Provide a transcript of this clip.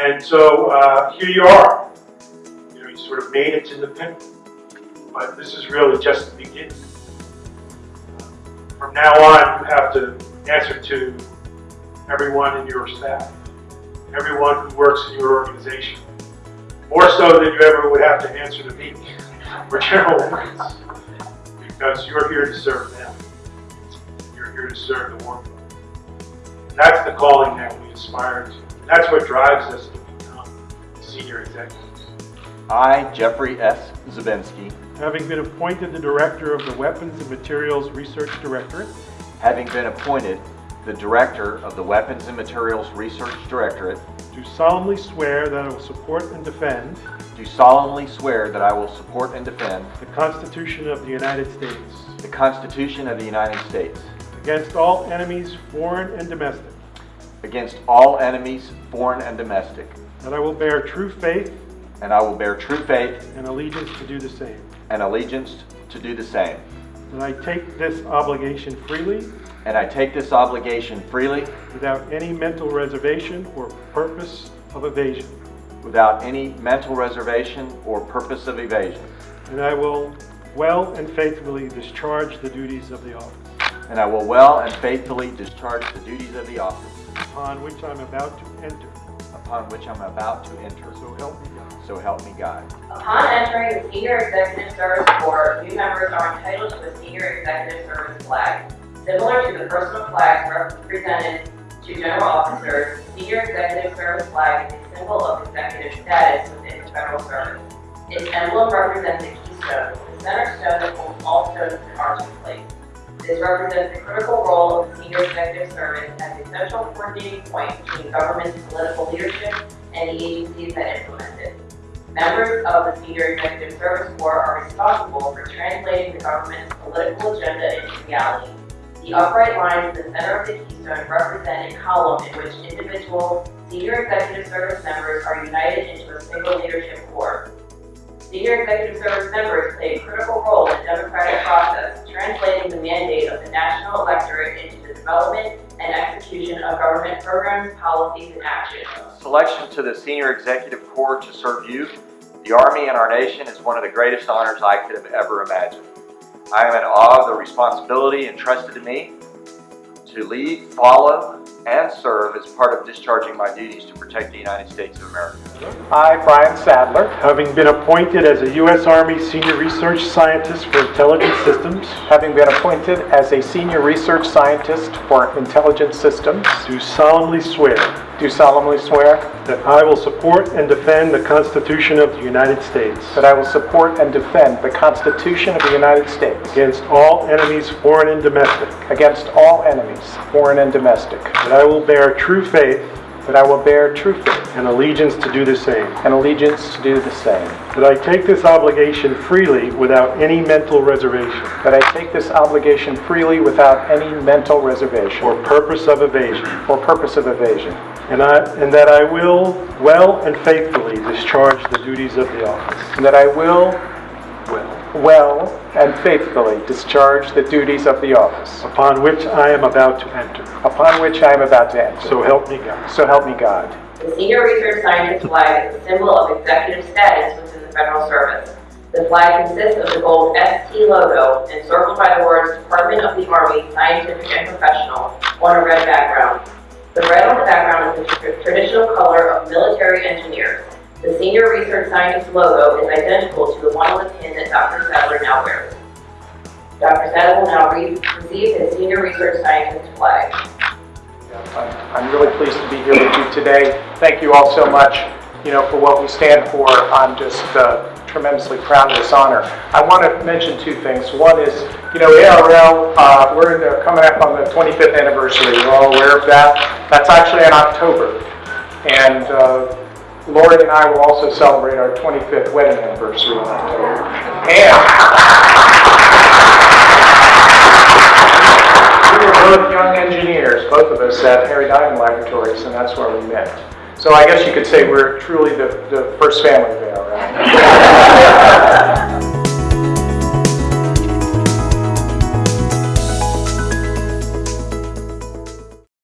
And so uh, here you are. You know, you sort of made it to the pinnacle. But this is really just the beginning. From now on, you have to answer to everyone in your staff, everyone who works in your organization. More so than you ever would have to answer to me or General Wilkins, because you're here to serve them. You're here to serve the. And that's the calling that we aspire to. And that's what drives us to become senior executives. I, Jeffrey S. Zabinski, Having been appointed the Director of the Weapons and Materials Research Directorate, having been appointed the Director of the Weapons and Materials Research Directorate, do solemnly swear that I will support and defend do solemnly swear that I will support and defend the Constitution of the United States the Constitution of the United States against all enemies, foreign and domestic, against all enemies, foreign and domestic, that I will bear true faith and I will bear true faith and allegiance to do the same, and allegiance to do the same. that I take this obligation freely And I take this obligation freely without any mental reservation or purpose of evasion, without any mental reservation or purpose of evasion. and I will well and faithfully discharge the duties of the office And I will well and faithfully discharge the duties of the office upon which I'm about to enter. upon which I'm about to enter. So help me God. So help me God. Upon entering the Senior Executive Service Corps, new members are entitled to a Senior Executive Service flag. Similar to the personal flags presented to general officers, the Senior Executive Service flag is a symbol of executive status within the federal service. Its emblem represents a keystone, the center stone that holds all stones in arch in place. This represents the critical role of the Senior Executive Service as a central coordinating point between government's political leadership and the agencies that implement it. Members of the Senior Executive Service Corps are responsible for translating the government's political agenda into reality. The upright lines in the center of the keystone represent a column in which individual Senior Executive Service members are united into a single leadership core. Senior Executive Service members play a critical role in the democratic process, translating the mandate of the national electorate into the development and execution of government programs, policies, and actions. Selection to the Senior Executive Corps to serve you, the Army, and our nation is one of the greatest honors I could have ever imagined. I am in awe of the responsibility entrusted to me to lead, follow, and serve as part of discharging my duties to protect the United States of America. I, Brian Sadler, Having been appointed as a U.S. Army Senior Research Scientist for Intelligence Systems, having been appointed as a senior research scientist for intelligence systems, do solemnly swear do solemnly swear that I will support and defend the Constitution of the United States that I will support and defend the Constitution of the United States against all enemies, foreign and domestic, against all enemies, foreign and domestic, that I will bear true faith that I will bear true faith and allegiance to do the same, and allegiance to do the same, that I take this obligation freely without any mental reservation. That I take this obligation freely without any mental reservation. Or purpose of evasion, or purpose of evasion, and I, and that I will well and faithfully discharge the duties of the office. and that I will Well. well and faithfully discharge the duties of the office Upon which I am about to enter. upon which I am about to enter. So help me God. So help me God. The Senior Research Scientist flag is a symbol of executive status within the federal service. The flag consists of the gold ST logo encircled by the words Department of the Army, Scientific and Professional on a red background. The red on the background is the traditional color of military engineers. The Senior Research Scientist logo is identical to the one on the pin that Dr. Sadler now wears. Dr. Sadler now re- receive his Senior Research Scientist flag. I'm really pleased to be here with you today. Thank you all so much, you know, for what we stand for. I'm just uh, tremendously proud of this honor. I want to mention two things. One is, you know, ARL, uh, we're coming up on the 25th anniversary. You're all aware of that. That's actually in October. And uh, Lori and I will also celebrate our 25th wedding anniversary in October. And we were both young engineers, both of us at Harry Diamond Laboratories, and that's where we met. So I guess you could say we're truly the, the first family there, right?